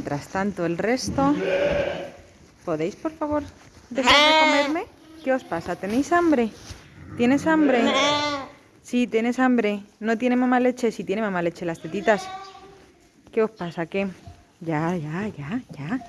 Mientras tanto, el resto... ¿Podéis, por favor, dejar de ah. comerme? ¿Qué os pasa? ¿Tenéis hambre? ¿Tienes hambre? Ah. Sí, tienes hambre. ¿No tiene mamá leche? Sí, tiene mamá leche las tetitas. ¿Qué os pasa? ¿Qué? Ya, ya, ya, ya.